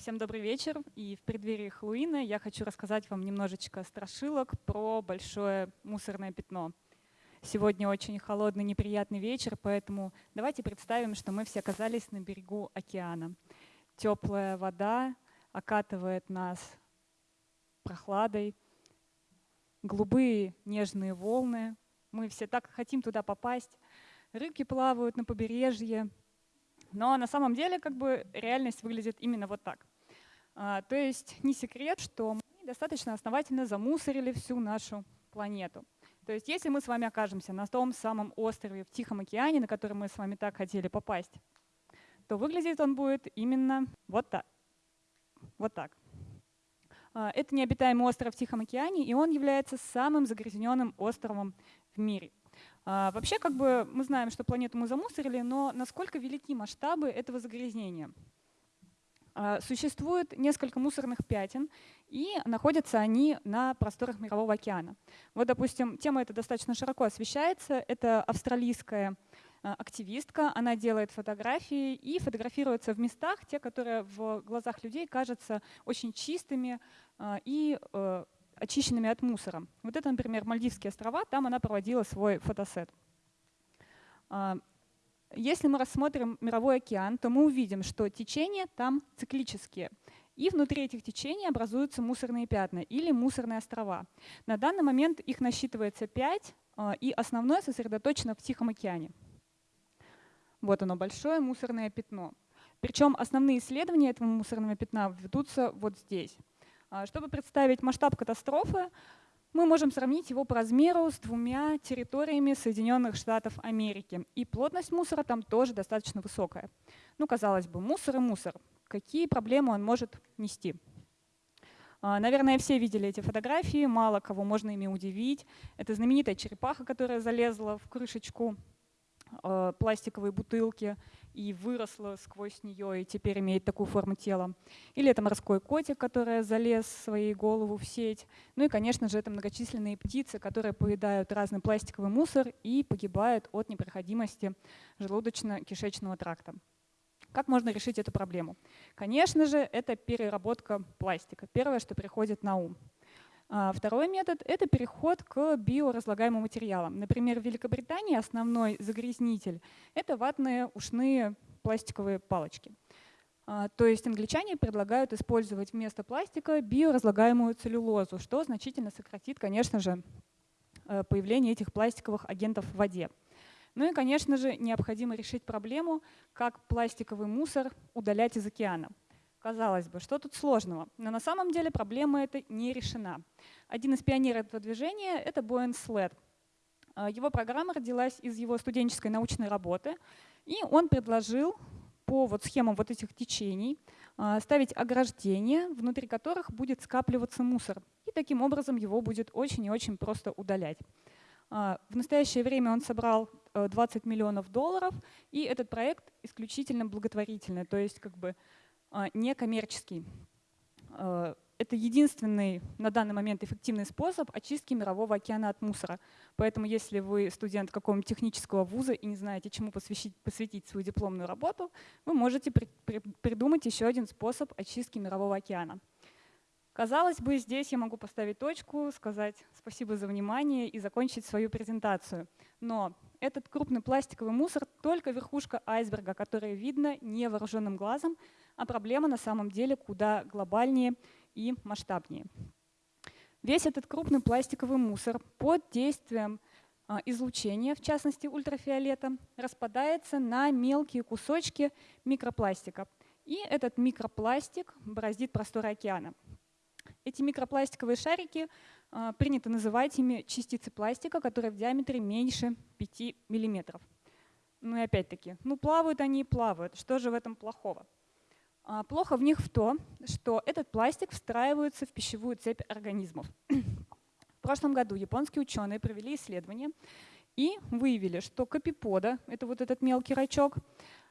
Всем добрый вечер. И в преддверии Хэллоуина я хочу рассказать вам немножечко страшилок про большое мусорное пятно. Сегодня очень холодный, неприятный вечер, поэтому давайте представим, что мы все оказались на берегу океана. Теплая вода окатывает нас прохладой, голубые нежные волны. Мы все так хотим туда попасть. Рыбки плавают на побережье, но на самом деле как бы реальность выглядит именно вот так. А, то есть не секрет, что мы достаточно основательно замусорили всю нашу планету. То есть если мы с вами окажемся на том самом острове в Тихом океане, на который мы с вами так хотели попасть, то выглядит он будет именно вот так. Вот так. А, это необитаемый остров в Тихом океане, и он является самым загрязненным островом в мире. А, вообще, как бы мы знаем, что планету мы замусорили, но насколько велики масштабы этого загрязнения? А, существует несколько мусорных пятен, и находятся они на просторах Мирового океана. Вот, допустим, тема эта достаточно широко освещается. Это австралийская а, активистка, она делает фотографии и фотографируется в местах, те, которые в глазах людей кажутся очень чистыми и э, очищенными от мусора. Вот это, например, Мальдивские острова, там она проводила свой фотосет. Если мы рассмотрим мировой океан, то мы увидим, что течения там циклические. И внутри этих течений образуются мусорные пятна или мусорные острова. На данный момент их насчитывается 5, а, и основное сосредоточено в Тихом океане. Вот оно, большое мусорное пятно. Причем основные исследования этого мусорного пятна ведутся вот здесь. А, чтобы представить масштаб катастрофы, мы можем сравнить его по размеру с двумя территориями Соединенных Штатов Америки. И плотность мусора там тоже достаточно высокая. Ну, казалось бы, мусор и мусор. Какие проблемы он может нести? А, наверное, все видели эти фотографии, мало кого можно ими удивить. Это знаменитая черепаха, которая залезла в крышечку э, пластиковой бутылки и выросла сквозь нее и теперь имеет такую форму тела. Или это морской котик, который залез своей голову в сеть. Ну и, конечно же, это многочисленные птицы, которые поедают разный пластиковый мусор и погибают от непроходимости желудочно-кишечного тракта. Как можно решить эту проблему? Конечно же, это переработка пластика. Первое, что приходит на ум. А, второй метод — это переход к биоразлагаемым материалам. Например, в Великобритании основной загрязнитель — это ватные ушные пластиковые палочки. А, то есть англичане предлагают использовать вместо пластика биоразлагаемую целлюлозу, что значительно сократит, конечно же, э, появление этих пластиковых агентов в воде. Ну и, конечно же, необходимо решить проблему, как пластиковый мусор удалять из океана. Казалось бы, что тут сложного? Но на самом деле проблема эта не решена. Один из пионеров этого движения — это Боэн След. А, его программа родилась из его студенческой научной работы, и он предложил по вот схемам вот этих течений а, ставить ограждения, внутри которых будет скапливаться мусор. И таким образом его будет очень и очень просто удалять. А, в настоящее время он собрал 20 э, миллионов долларов, и этот проект исключительно благотворительный, то есть как бы некоммерческий. А, это единственный на данный момент эффективный способ очистки мирового океана от мусора. Поэтому если вы студент какого-нибудь технического вуза и не знаете, чему посвятить, посвятить свою дипломную работу, вы можете при, при, придумать еще один способ очистки мирового океана. Казалось бы, здесь я могу поставить точку, сказать спасибо за внимание и закончить свою презентацию. Но этот крупный пластиковый мусор — только верхушка айсберга, которая видно невооруженным глазом, а проблема на самом деле куда глобальнее и масштабнее. Весь этот крупный пластиковый мусор под действием а, излучения, в частности ультрафиолета, распадается на мелкие кусочки микропластика. И этот микропластик бороздит просторы океана. Эти микропластиковые шарики а, принято называть ими частицы пластика, которые в диаметре меньше 5 миллиметров. Ну и опять-таки, ну плавают они и плавают. Что же в этом плохого? А, плохо в них в том, что этот пластик встраивается в пищевую цепь организмов. В прошлом году японские ученые провели исследование и выявили, что капипода, это вот этот мелкий рачок,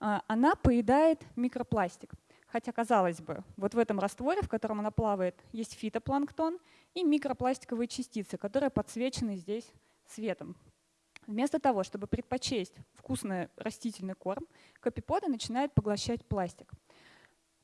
а, она поедает микропластик. Хотя, казалось бы, вот в этом растворе, в котором она плавает, есть фитопланктон и микропластиковые частицы, которые подсвечены здесь светом. Вместо того, чтобы предпочесть вкусный растительный корм, копипода начинает поглощать пластик.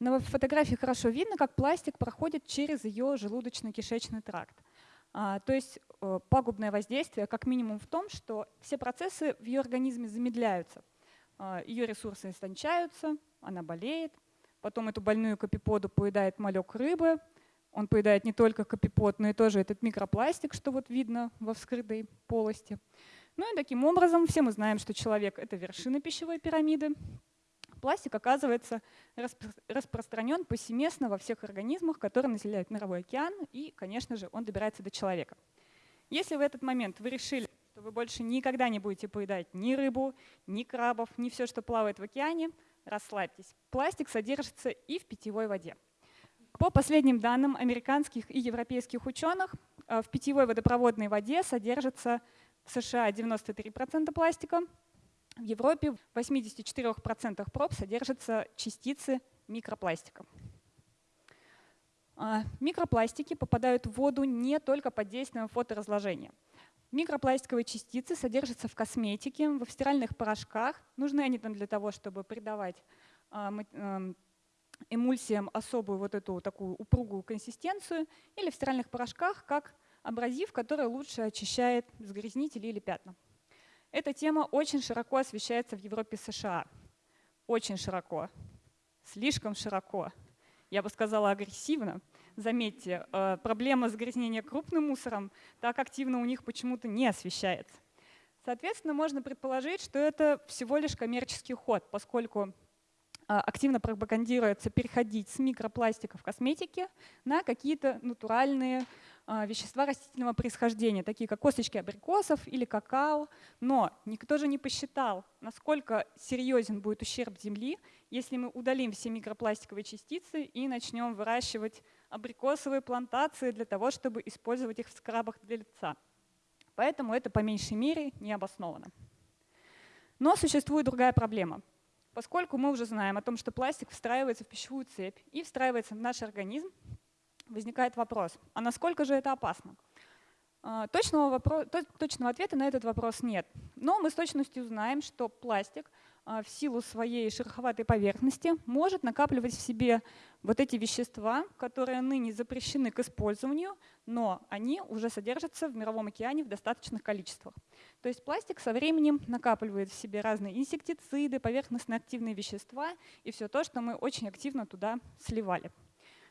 На фотографии хорошо видно, как пластик проходит через ее желудочно-кишечный тракт. А, то есть э, пагубное воздействие как минимум в том, что все процессы в ее организме замедляются. А, ее ресурсы истончаются, она болеет, потом эту больную копиподу поедает малек рыбы, он поедает не только копипод, но и тоже этот микропластик, что вот видно во вскрытой полости. Ну и таким образом все мы знаем, что человек — это вершина пищевой пирамиды, Пластик оказывается распро распространен повсеместно во всех организмах, которые населяют мировой океан, и, конечно же, он добирается до человека. Если в этот момент вы решили, что вы больше никогда не будете поедать ни рыбу, ни крабов, ни все, что плавает в океане, расслабьтесь. Пластик содержится и в питьевой воде. По последним данным американских и европейских ученых, э, в питьевой водопроводной воде содержится в США 93% пластика, в Европе в 84% проб содержатся частицы микропластика. А, микропластики попадают в воду не только под действием фоторазложения. Микропластиковые частицы содержатся в косметике, в стиральных порошках. Нужны они там для того, чтобы придавать а, эм, эмульсиям особую вот эту такую упругую консистенцию, или в стиральных порошках как абразив, который лучше очищает загрязнители или пятна. Эта тема очень широко освещается в Европе и США. Очень широко. Слишком широко. Я бы сказала агрессивно. Заметьте, э, проблема загрязнения крупным мусором так активно у них почему-то не освещается. Соответственно, можно предположить, что это всего лишь коммерческий ход, поскольку э, активно пропагандируется переходить с микропластика в косметике на какие-то натуральные вещества растительного происхождения, такие как косточки абрикосов или какао. Но никто же не посчитал, насколько серьезен будет ущерб Земли, если мы удалим все микропластиковые частицы и начнем выращивать абрикосовые плантации для того, чтобы использовать их в скрабах для лица. Поэтому это по меньшей мере не обосновано. Но существует другая проблема. Поскольку мы уже знаем о том, что пластик встраивается в пищевую цепь и встраивается в наш организм, возникает вопрос, а насколько же это опасно? А, точного, вопрос, точного ответа на этот вопрос нет. Но мы с точностью знаем, что пластик а, в силу своей шероховатой поверхности может накапливать в себе вот эти вещества, которые ныне запрещены к использованию, но они уже содержатся в мировом океане в достаточных количествах. То есть пластик со временем накапливает в себе разные инсектициды, поверхностно-активные вещества и все то, что мы очень активно туда сливали.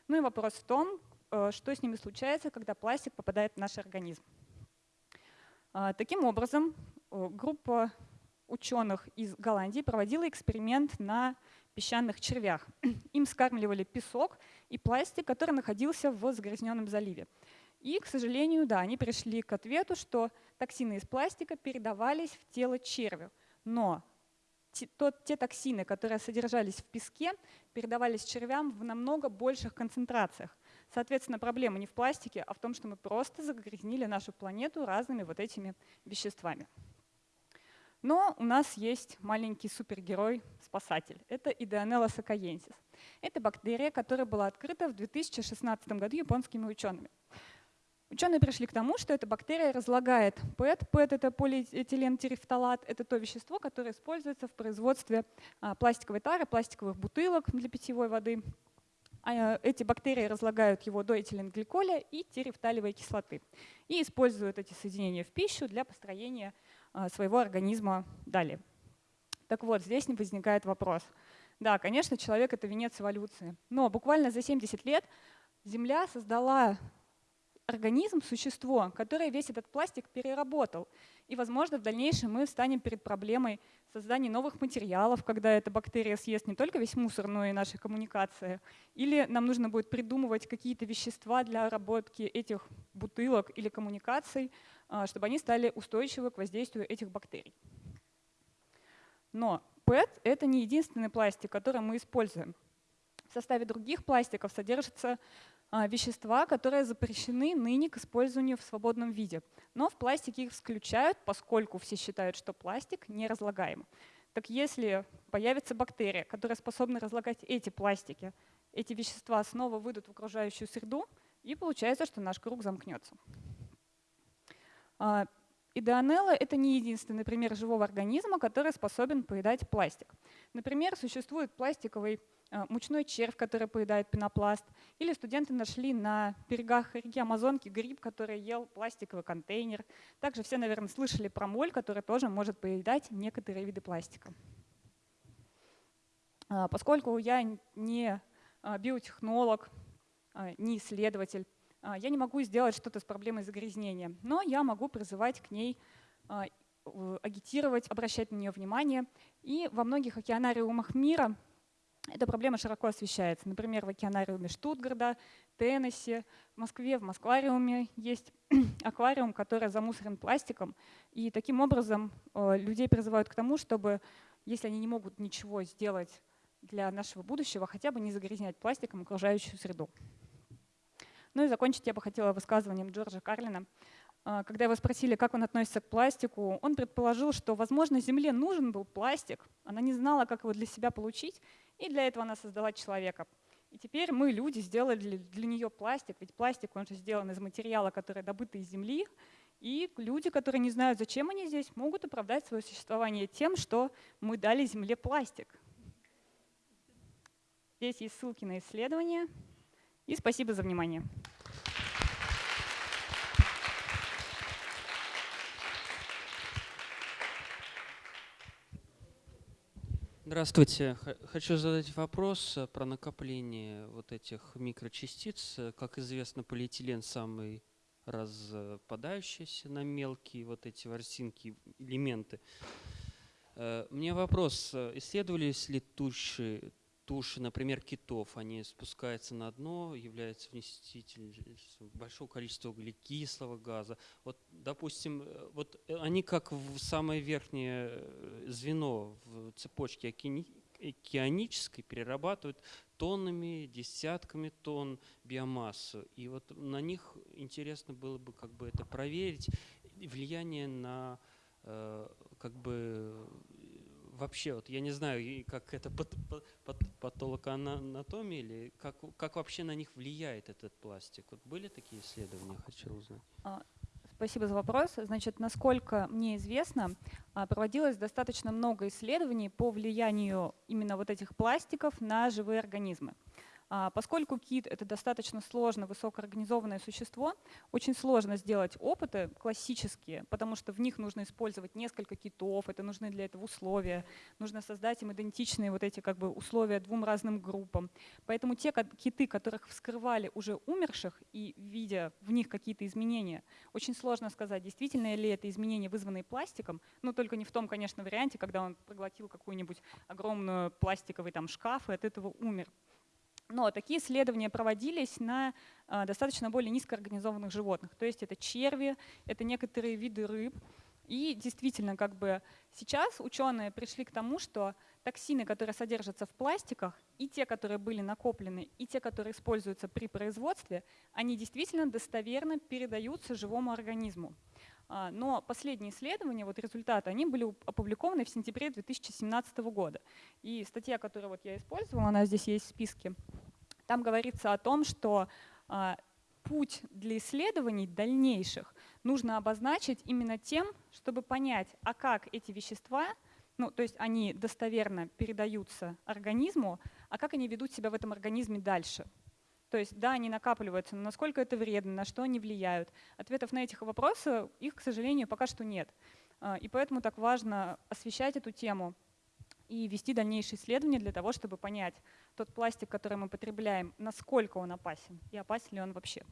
Ну и вопрос в том, э, что с ними случается, когда пластик попадает в наш организм. А, таким образом, э, группа ученых из Голландии проводила эксперимент на песчаных червях. Им скармливали песок и пластик, который находился в загрязненном заливе. И, к сожалению, да, они пришли к ответу, что токсины из пластика передавались в тело червю. Но те, те токсины, которые содержались в песке, передавались червям в намного больших концентрациях. Соответственно, проблема не в пластике, а в том, что мы просто загрязнили нашу планету разными вот этими веществами. Но у нас есть маленький супергерой-спасатель. Это Идеонелла сакаенсис. Это бактерия, которая была открыта в 2016 году японскими учеными. Ученые пришли к тому, что эта бактерия разлагает ПЭТ. ПЭТ — это полиэтилентерефталат, это то вещество, которое используется в производстве а, пластиковой тары, пластиковых бутылок для питьевой воды. А, эти бактерии разлагают его до этиленгликоля и терефталевой кислоты и используют эти соединения в пищу для построения а, своего организма далее. Так вот, здесь не возникает вопрос. Да, конечно, человек — это венец эволюции, но буквально за 70 лет Земля создала организм, существо, которое весь этот пластик переработал. И, возможно, в дальнейшем мы встанем перед проблемой создания новых материалов, когда эта бактерия съест не только весь мусор, но и наши коммуникации. Или нам нужно будет придумывать какие-то вещества для обработки этих бутылок или коммуникаций, а, чтобы они стали устойчивы к воздействию этих бактерий. Но PET — это не единственный пластик, который мы используем. В составе других пластиков содержится вещества, которые запрещены ныне к использованию в свободном виде. Но в пластике их исключают, поскольку все считают, что пластик не разлагаем. Так если появится бактерия, которая способна разлагать эти пластики, эти вещества снова выйдут в окружающую среду, и получается, что наш круг замкнется. А, Идеонелла — это не единственный пример живого организма, который способен поедать пластик. Например, существует пластиковый э, мучной червь, который поедает пенопласт, или студенты нашли на берегах реки Амазонки гриб, который ел пластиковый контейнер. Также все, наверное, слышали про моль, который тоже может поедать некоторые виды пластика. А, поскольку я не а, биотехнолог, а, не исследователь, я не могу сделать что-то с проблемой загрязнения, но я могу призывать к ней агитировать, обращать на нее внимание. И во многих океанариумах мира эта проблема широко освещается. Например, в океанариуме Штутгарда, Теннесси, в Москве, в Москвариуме есть аквариум, который замусорен пластиком. И таким образом людей призывают к тому, чтобы, если они не могут ничего сделать для нашего будущего хотя бы не загрязнять пластиком окружающую среду. Ну и закончить я бы хотела высказыванием Джорджа Карлина. А, когда его спросили, как он относится к пластику, он предположил, что, возможно, Земле нужен был пластик, она не знала, как его для себя получить, и для этого она создала человека. И теперь мы, люди, сделали для нее пластик, ведь пластик, он же сделан из материала, который добыт из Земли, и люди, которые не знают, зачем они здесь, могут оправдать свое существование тем, что мы дали Земле пластик. Здесь есть ссылки на исследования. И спасибо за внимание. Здравствуйте. Хочу задать вопрос э, про накопление вот этих микрочастиц. Как известно, полиэтилен самый распадающийся на мелкие вот эти ворсинки, элементы. Э, мне вопрос, э, исследовались ли туши туши, например, китов, они спускаются на дно, являются вносителем большого количества углекислого газа. Вот, допустим, э, вот э, они как самое верхнее э, звено в цепочке океанической перерабатывают тоннами, десятками тонн биомассу. И вот на них интересно было бы как бы это проверить, влияние на как бы вообще, вот я не знаю, как это патологоанатомия или как, как вообще на них влияет этот пластик? Вот были такие исследования, хочу узнать. А, спасибо за вопрос. Значит, насколько мне известно, а, проводилось достаточно много исследований по влиянию именно вот этих пластиков на живые организмы. А, поскольку кит — это достаточно сложно высокоорганизованное существо, очень сложно сделать опыты классические, потому что в них нужно использовать несколько китов, это нужны для этого условия, нужно создать им идентичные вот эти как бы условия двум разным группам. Поэтому те киты, которых вскрывали уже умерших и видя в них какие-то изменения, очень сложно сказать, действительно ли это изменения, вызванные пластиком, но только не в том, конечно, варианте, когда он проглотил какую-нибудь огромную пластиковый там шкаф и от этого умер. Но такие исследования проводились на а, достаточно более низкоорганизованных животных. То есть это черви, это некоторые виды рыб. И действительно, как бы сейчас ученые пришли к тому, что токсины, которые содержатся в пластиках, и те, которые были накоплены, и те, которые используются при производстве, они действительно достоверно передаются живому организму. А, но последние исследования, вот результаты, они были опубликованы в сентябре 2017 года. И статья, которую вот я использовала, она здесь есть в списке, там говорится о том, что а, путь для исследований дальнейших нужно обозначить именно тем, чтобы понять, а как эти вещества, ну, то есть они достоверно передаются организму, а как они ведут себя в этом организме дальше. То есть, да, они накапливаются, но насколько это вредно, на что они влияют. Ответов на эти вопросы, их, к сожалению, пока что нет. А, и поэтому так важно освещать эту тему и вести дальнейшие исследования для того, чтобы понять тот пластик, который мы потребляем, насколько он опасен и опасен ли он вообще.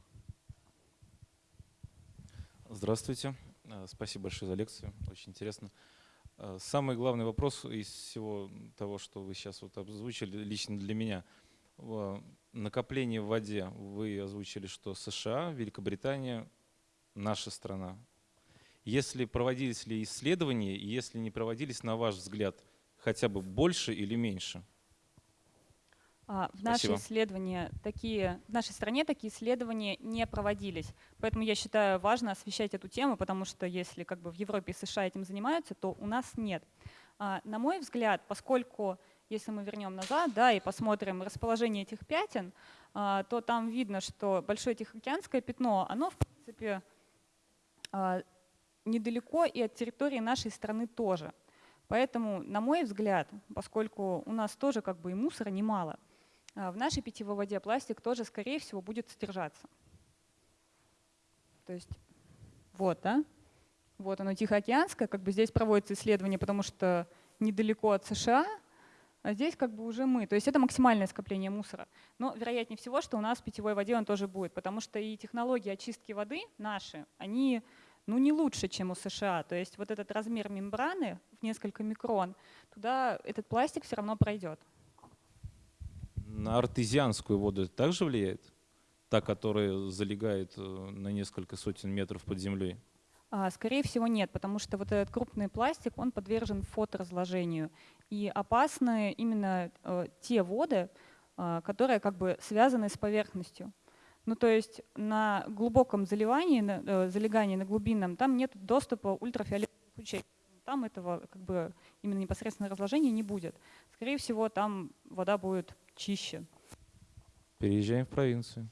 Здравствуйте. А, спасибо большое за лекцию. Очень интересно. А, самый главный вопрос из всего того, что вы сейчас вот обзвучили лично для меня – накопление в воде, вы озвучили, что США, Великобритания, наша страна. Если проводились ли исследования, и если не проводились, на ваш взгляд, хотя бы больше или меньше? А, в нашей исследования такие, в нашей стране такие исследования не проводились. Поэтому я считаю важно освещать эту тему, потому что если как бы в Европе и США этим занимаются, то у нас нет. А, на мой взгляд, поскольку если мы вернем назад да, и посмотрим расположение этих пятен, а, то там видно, что Большое Тихоокеанское пятно, оно в принципе а, недалеко и от территории нашей страны тоже. Поэтому, на мой взгляд, поскольку у нас тоже как бы и мусора немало, а, в нашей питьевой воде пластик тоже, скорее всего, будет содержаться. То есть вот, да? Вот оно Тихоокеанское, как бы здесь проводится исследование, потому что недалеко от США, а здесь как бы уже мы. То есть это максимальное скопление мусора. Но вероятнее всего, что у нас в питьевой воде он тоже будет, потому что и технологии очистки воды наши, они ну, не лучше, чем у США. То есть вот этот размер мембраны в несколько микрон, туда этот пластик все равно пройдет. На артезианскую воду это также влияет? Та, которая залегает э, на несколько сотен метров под землей? А, скорее всего, нет, потому что вот этот крупный пластик, он подвержен фоторазложению. И опасны именно э, те воды, э, которые как бы связаны с поверхностью. Ну, то есть на глубоком заливании, на, э, залегании на глубинном, там нет доступа ультрафиолетовых лучей. Там этого как бы именно непосредственно разложения не будет. Скорее всего, там вода будет чище. Переезжаем в провинцию.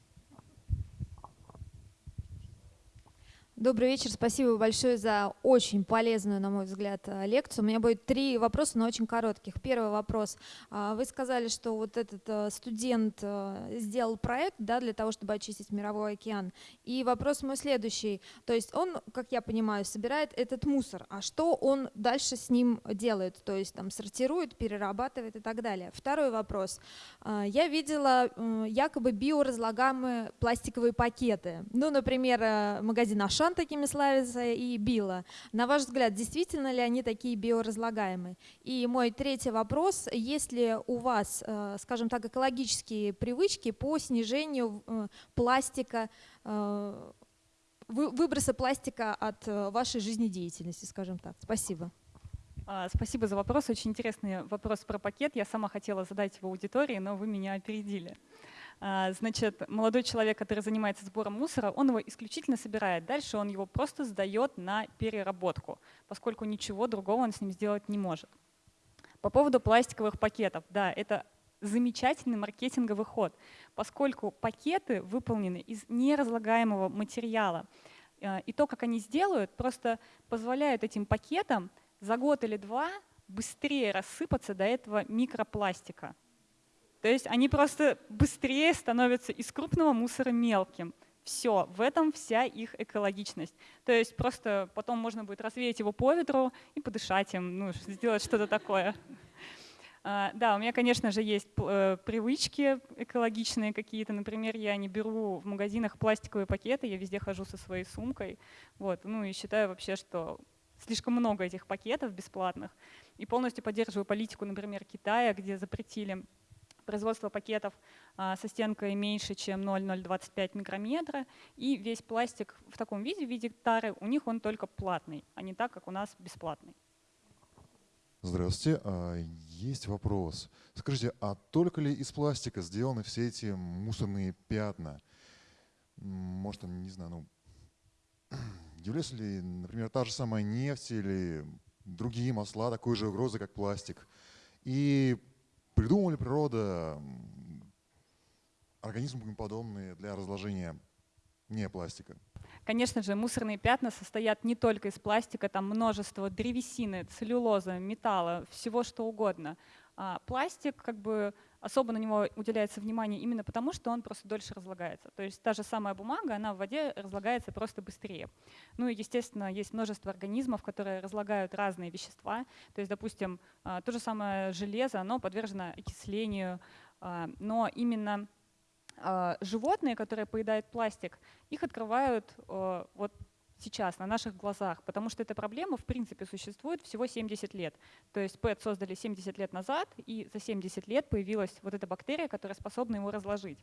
Добрый вечер, спасибо большое за очень полезную, на мой взгляд, э, лекцию. У меня будет три вопроса, но очень коротких. Первый вопрос. А, вы сказали, что вот этот э, студент э, сделал проект да, для того, чтобы очистить мировой океан. И вопрос мой следующий. То есть он, как я понимаю, собирает этот мусор. А что он дальше с ним делает? То есть там сортирует, перерабатывает и так далее. Второй вопрос. А, я видела якобы биоразлагаемые пластиковые пакеты. Ну, например, магазин Аша Ашан такими славится и Била. На ваш взгляд, действительно ли они такие биоразлагаемые? И мой третий вопрос, есть ли у вас, э, скажем так, экологические привычки по снижению э, пластика, э, выброса пластика от вашей жизнедеятельности, скажем так? Спасибо. А, спасибо за вопрос. Очень интересный вопрос про пакет. Я сама хотела задать его аудитории, но вы меня опередили. А, значит, молодой человек, который занимается сбором мусора, он его исключительно собирает. Дальше он его просто сдает на переработку, поскольку ничего другого он с ним сделать не может. По поводу пластиковых пакетов. Да, это замечательный маркетинговый ход, поскольку пакеты выполнены из неразлагаемого материала. А, и то, как они сделают, просто позволяют этим пакетам за год или два быстрее рассыпаться до этого микропластика. То есть они просто быстрее становятся из крупного мусора мелким. Все, в этом вся их экологичность. То есть просто потом можно будет развеять его по ветру и подышать им, ну, сделать что-то такое. А, да, у меня, конечно же, есть э, привычки экологичные какие-то. Например, я не беру в магазинах пластиковые пакеты, я везде хожу со своей сумкой. Вот. Ну и считаю вообще, что слишком много этих пакетов бесплатных. И полностью поддерживаю политику, например, Китая, где запретили производство пакетов а, со стенкой меньше, чем 0,025 микрометра, и весь пластик в таком виде, в виде тары, у них он только платный, а не так, как у нас бесплатный. Здравствуйте. А, есть вопрос. Скажите, а только ли из пластика сделаны все эти мусорные пятна? Может, не знаю, ну, является ли, например, та же самая нефть или другие масла такой же угрозы, как пластик? И Придумала ли природа организмы подобные для разложения не пластика? Конечно же, мусорные пятна состоят не только из пластика, там множество древесины, целлюлоза, металла, всего что угодно. А пластик как бы особо на него уделяется внимание именно потому, что он просто дольше разлагается. То есть та же самая бумага, она в воде разлагается просто быстрее. Ну и, естественно, есть множество организмов, которые разлагают разные вещества. То есть, допустим, а, то же самое железо, оно подвержено окислению, а, но именно а, животные, которые поедают пластик, их открывают вот сейчас, на наших глазах, потому что эта проблема в принципе существует всего 70 лет. То есть ПЭТ создали 70 лет назад, и за 70 лет появилась вот эта бактерия, которая способна его разложить.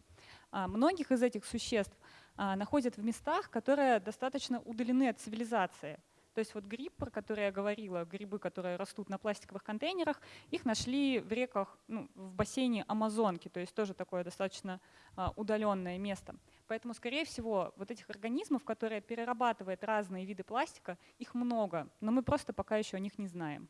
А многих из этих существ а, находят в местах, которые достаточно удалены от цивилизации. То есть вот гриб, про который я говорила, грибы, которые растут на пластиковых контейнерах, их нашли в реках, ну, в бассейне Амазонки, то есть тоже такое достаточно а, удаленное место. Поэтому, скорее всего, вот этих организмов, которые перерабатывают разные виды пластика, их много, но мы просто пока еще о них не знаем.